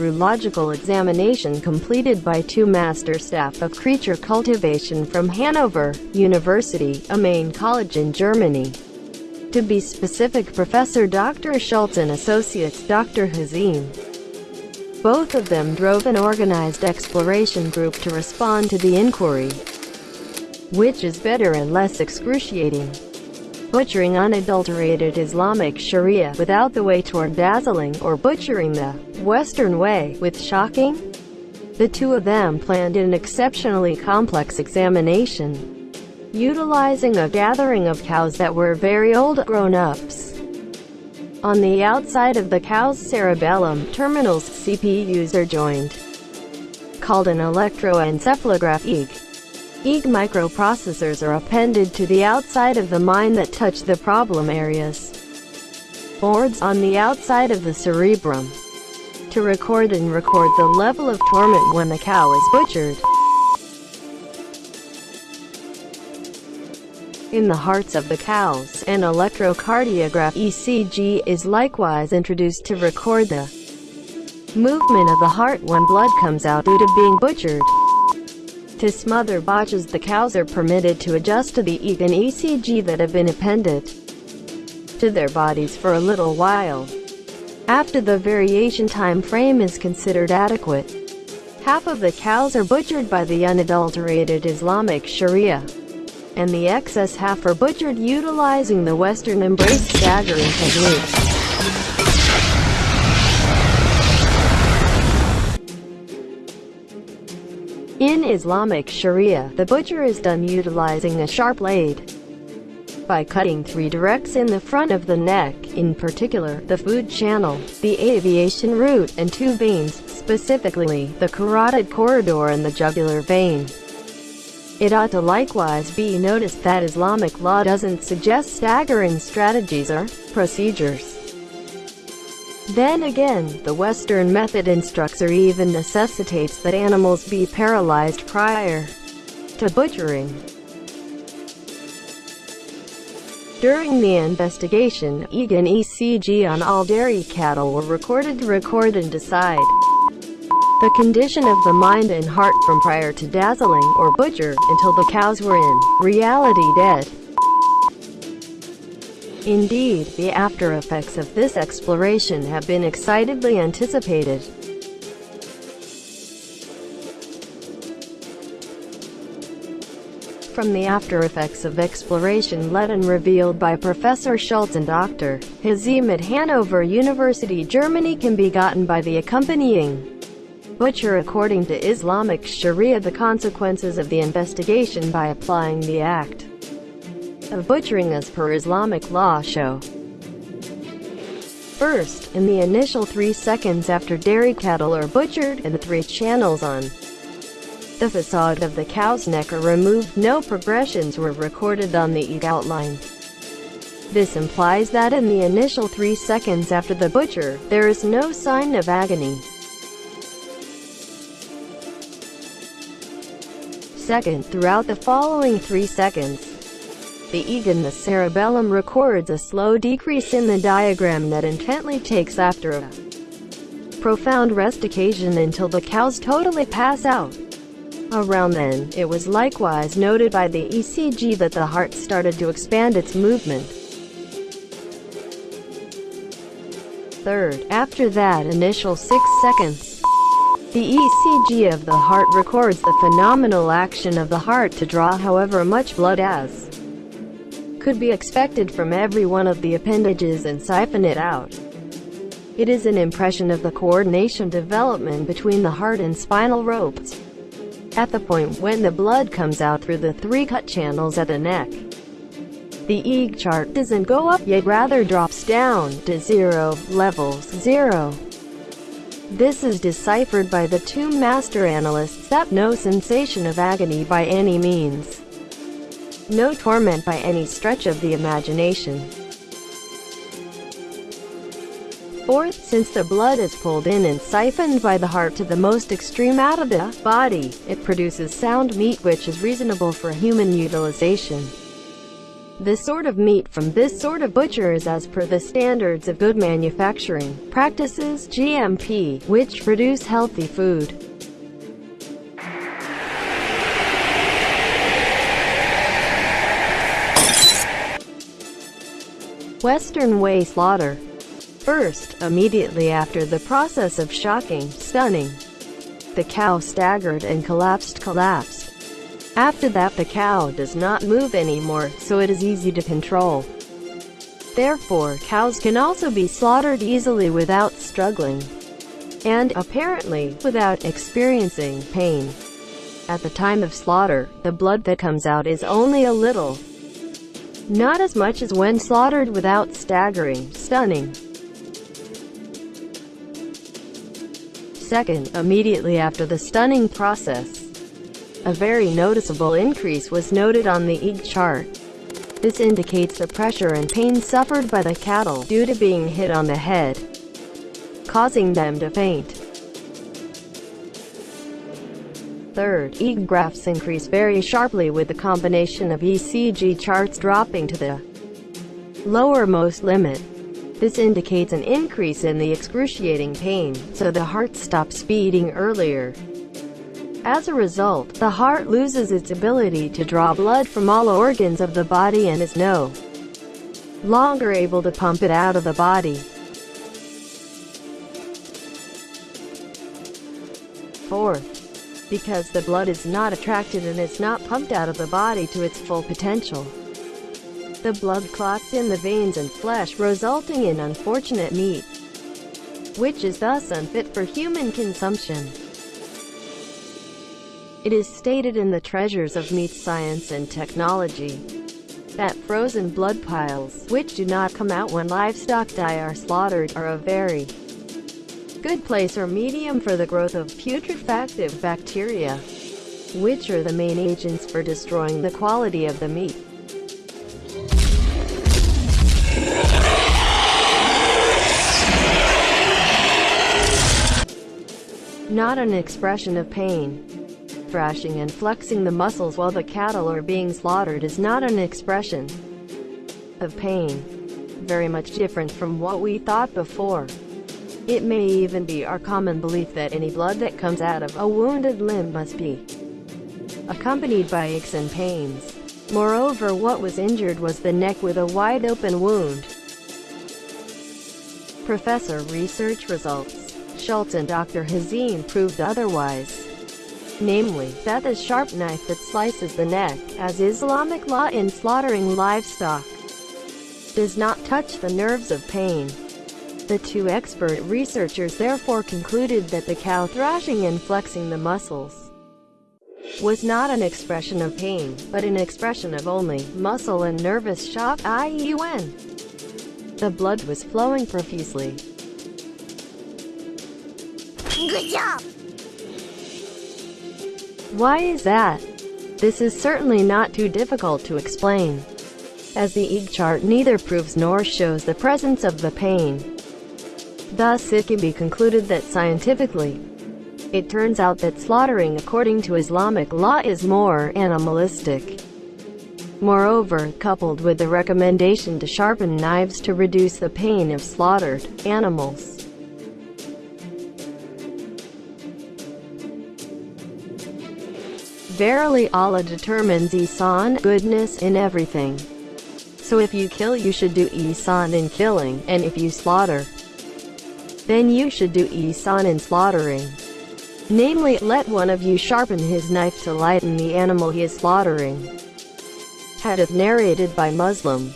through logical examination completed by two master staff of creature cultivation from Hanover University, a main college in Germany. To be specific Professor Dr. Schultz and Associates Dr. Hazim. Both of them drove an organized exploration group to respond to the inquiry. Which is better and less excruciating? Butchering unadulterated Islamic Sharia without the way toward dazzling, or butchering the Western way with shocking? The two of them planned an exceptionally complex examination, utilizing a gathering of cows that were very old grown-ups. On the outside of the cow's cerebellum, terminals CPUs are joined, called an electroencephalograph EEG. EEG microprocessors are appended to the outside of the mind that touch the problem areas. Boards on the outside of the cerebrum. To record and record the level of torment when the cow is butchered. In the hearts of the cows, an electrocardiograph ECG is likewise introduced to record the movement of the heart when blood comes out due to being butchered. To smother botches the cows are permitted to adjust to the EEG and ECG that have been appended to their bodies for a little while. After the variation time frame is considered adequate, half of the cows are butchered by the unadulterated Islamic Sharia, and the excess half are butchered utilizing the Western embrace staggering technique. In Islamic Sharia, the butcher is done utilizing a sharp blade. By cutting three directs in the front of the neck, in particular, the food channel, the aviation route, and two veins, specifically, the carotid corridor and the jugular vein. It ought to likewise be noticed that Islamic law doesn't suggest staggering strategies or procedures. Then again, the Western method instructs or even necessitates that animals be paralyzed prior to butchering. During the investigation, EEG and ECG on all dairy cattle were recorded to record and decide the condition of the mind and heart from prior to dazzling or butcher until the cows were in reality dead. Indeed, the after effects of this exploration have been excitedly anticipated. From the after effects of exploration led and revealed by Professor Schultz and Dr. Hazim at Hanover University Germany can be gotten by the accompanying butcher according to Islamic Sharia the consequences of the investigation by applying the act of butchering as per Islamic law show. First, in the initial three seconds after dairy cattle are butchered and the three channels on the facade of the cow's neck are removed, no progressions were recorded on the EEG outline. This implies that in the initial three seconds after the butcher, there is no sign of agony. Second, throughout the following three seconds, the EEG the cerebellum records a slow decrease in the diagram that intently takes after a profound rest occasion until the cows totally pass out. Around then, it was likewise noted by the ECG that the heart started to expand its movement. Third, after that initial 6 seconds, the ECG of the heart records the phenomenal action of the heart to draw however much blood as could be expected from every one of the appendages and siphon it out. It is an impression of the coordination development between the heart and spinal ropes. At the point when the blood comes out through the three cut channels at the neck, the EEG chart doesn't go up yet rather drops down to zero, levels zero. This is deciphered by the two master analysts that no sensation of agony by any means no torment by any stretch of the imagination. Fourth, since the blood is pulled in and siphoned by the heart to the most extreme out of the body, it produces sound meat which is reasonable for human utilization. This sort of meat from this sort of butcher is as per the standards of good manufacturing practices GMP, which produce healthy food. Western way slaughter. First, immediately after the process of shocking, stunning, the cow staggered and collapsed collapsed. After that the cow does not move anymore, so it is easy to control. Therefore, cows can also be slaughtered easily without struggling, and, apparently, without experiencing pain. At the time of slaughter, the blood that comes out is only a little, not as much as when slaughtered without staggering, stunning. Second, immediately after the stunning process, a very noticeable increase was noted on the EEG chart. This indicates the pressure and pain suffered by the cattle due to being hit on the head, causing them to faint. Third, EEG graphs increase very sharply with the combination of ECG charts dropping to the lowermost limit. This indicates an increase in the excruciating pain, so the heart stops beating earlier. As a result, the heart loses its ability to draw blood from all organs of the body and is no longer able to pump it out of the body. Fourth, because the blood is not attracted and is not pumped out of the body to its full potential. The blood clots in the veins and flesh resulting in unfortunate meat, which is thus unfit for human consumption. It is stated in the Treasures of Meat Science and Technology that frozen blood piles, which do not come out when livestock die are slaughtered, are a very good place or medium for the growth of putrefactive bacteria, which are the main agents for destroying the quality of the meat. Not an expression of pain thrashing and flexing the muscles while the cattle are being slaughtered is not an expression of pain. Very much different from what we thought before. It may even be our common belief that any blood that comes out of a wounded limb must be accompanied by aches and pains. Moreover what was injured was the neck with a wide open wound. Professor research results. Schultz and Dr. Hazim proved otherwise namely, that the sharp knife that slices the neck, as Islamic law in slaughtering livestock, does not touch the nerves of pain. The two expert researchers therefore concluded that the cow thrashing and flexing the muscles was not an expression of pain, but an expression of only muscle and nervous shock i.e. when the blood was flowing profusely. Good job! Why is that? This is certainly not too difficult to explain, as the EEG chart neither proves nor shows the presence of the pain. Thus it can be concluded that scientifically, it turns out that slaughtering according to Islamic law is more animalistic. Moreover, coupled with the recommendation to sharpen knives to reduce the pain of slaughtered animals, Verily Allah determines ihsan, goodness, in everything. So if you kill you should do ihsan in killing, and if you slaughter, then you should do ihsan in slaughtering. Namely, let one of you sharpen his knife to lighten the animal he is slaughtering. Hadith narrated by Muslim